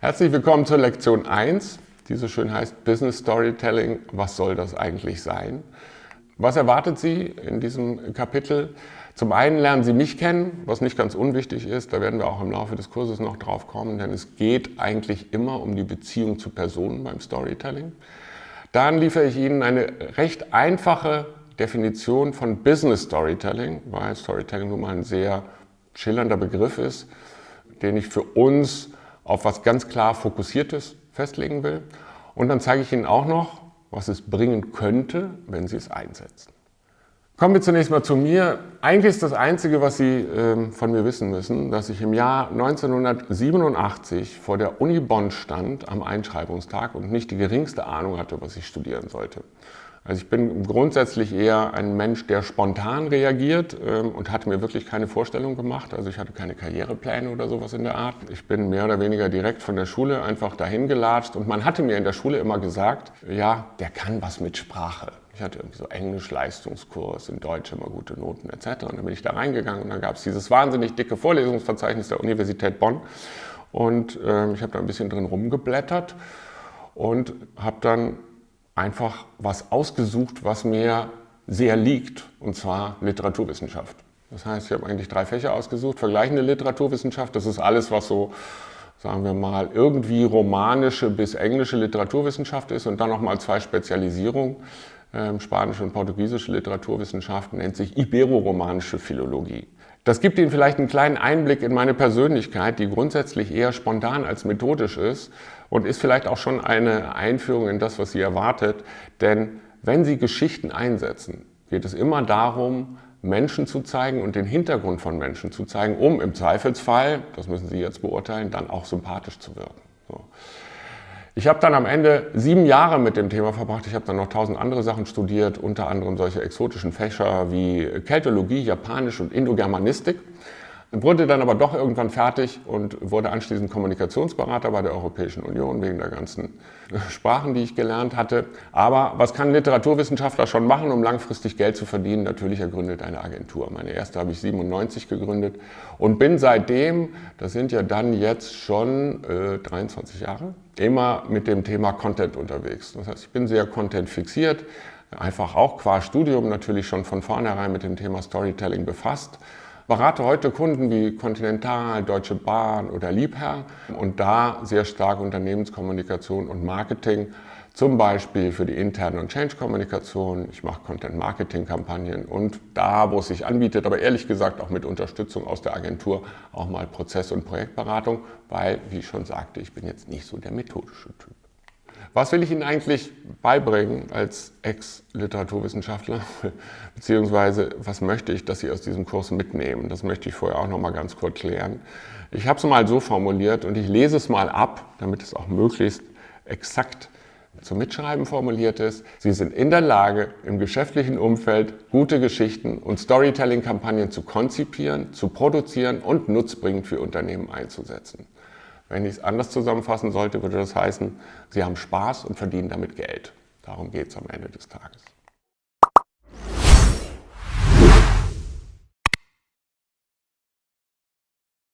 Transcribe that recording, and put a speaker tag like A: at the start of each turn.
A: Herzlich willkommen zur Lektion 1, die so schön heißt Business Storytelling. Was soll das eigentlich sein? Was erwartet Sie in diesem Kapitel? Zum einen lernen Sie mich kennen, was nicht ganz unwichtig ist. Da werden wir auch im Laufe des Kurses noch drauf kommen, denn es geht eigentlich immer um die Beziehung zu Personen beim Storytelling. Dann liefere ich Ihnen eine recht einfache Definition von Business Storytelling, weil Storytelling nun mal ein sehr schillernder Begriff ist, den ich für uns auf was ganz klar Fokussiertes festlegen will. Und dann zeige ich Ihnen auch noch, was es bringen könnte, wenn Sie es einsetzen. Kommen wir zunächst mal zu mir. Eigentlich ist das Einzige, was Sie äh, von mir wissen müssen, dass ich im Jahr 1987 vor der Uni Bonn stand am Einschreibungstag und nicht die geringste Ahnung hatte, was ich studieren sollte. Also ich bin grundsätzlich eher ein Mensch, der spontan reagiert ähm, und hatte mir wirklich keine Vorstellung gemacht. Also ich hatte keine Karrierepläne oder sowas in der Art. Ich bin mehr oder weniger direkt von der Schule einfach dahin gelatscht und man hatte mir in der Schule immer gesagt, ja, der kann was mit Sprache. Ich hatte irgendwie so Englisch-Leistungskurs, in Deutsch immer gute Noten etc. Und dann bin ich da reingegangen und dann gab es dieses wahnsinnig dicke Vorlesungsverzeichnis der Universität Bonn. Und äh, ich habe da ein bisschen drin rumgeblättert und habe dann einfach was ausgesucht, was mir sehr liegt, und zwar Literaturwissenschaft. Das heißt, ich habe eigentlich drei Fächer ausgesucht. Vergleichende Literaturwissenschaft, das ist alles, was so, sagen wir mal, irgendwie romanische bis englische Literaturwissenschaft ist und dann nochmal zwei Spezialisierungen. Ähm, spanische und portugiesische Literaturwissenschaft nennt sich Ibero-romanische Philologie. Das gibt Ihnen vielleicht einen kleinen Einblick in meine Persönlichkeit, die grundsätzlich eher spontan als methodisch ist und ist vielleicht auch schon eine Einführung in das, was Sie erwartet. Denn wenn Sie Geschichten einsetzen, geht es immer darum, Menschen zu zeigen und den Hintergrund von Menschen zu zeigen, um im Zweifelsfall, das müssen Sie jetzt beurteilen, dann auch sympathisch zu wirken. So. Ich habe dann am Ende sieben Jahre mit dem Thema verbracht. Ich habe dann noch tausend andere Sachen studiert, unter anderem solche exotischen Fächer wie Keltologie, Japanisch und Indogermanistik. Wurde dann aber doch irgendwann fertig und wurde anschließend Kommunikationsberater bei der Europäischen Union wegen der ganzen Sprachen, die ich gelernt hatte. Aber was kann ein Literaturwissenschaftler schon machen, um langfristig Geld zu verdienen? Natürlich, er gründet eine Agentur. Meine erste habe ich 97 gegründet und bin seitdem, das sind ja dann jetzt schon äh, 23 Jahre, immer mit dem Thema Content unterwegs. Das heißt, ich bin sehr Content fixiert, einfach auch qua Studium natürlich schon von vornherein mit dem Thema Storytelling befasst berate heute Kunden wie Continental, Deutsche Bahn oder Liebherr und da sehr stark Unternehmenskommunikation und Marketing, zum Beispiel für die interne und Change-Kommunikation. Ich mache Content-Marketing-Kampagnen und da, wo es sich anbietet, aber ehrlich gesagt auch mit Unterstützung aus der Agentur, auch mal Prozess- und Projektberatung, weil, wie ich schon sagte, ich bin jetzt nicht so der methodische Typ. Was will ich Ihnen eigentlich beibringen als Ex-Literaturwissenschaftler? Beziehungsweise, was möchte ich, dass Sie aus diesem Kurs mitnehmen? Das möchte ich vorher auch noch mal ganz kurz klären. Ich habe es mal so formuliert und ich lese es mal ab, damit es auch möglichst exakt zum Mitschreiben formuliert ist. Sie sind in der Lage, im geschäftlichen Umfeld gute Geschichten und Storytelling-Kampagnen zu konzipieren, zu produzieren und nutzbringend für Unternehmen einzusetzen. Wenn ich es anders zusammenfassen sollte, würde das heißen, Sie haben Spaß und verdienen damit Geld. Darum geht es am Ende des Tages.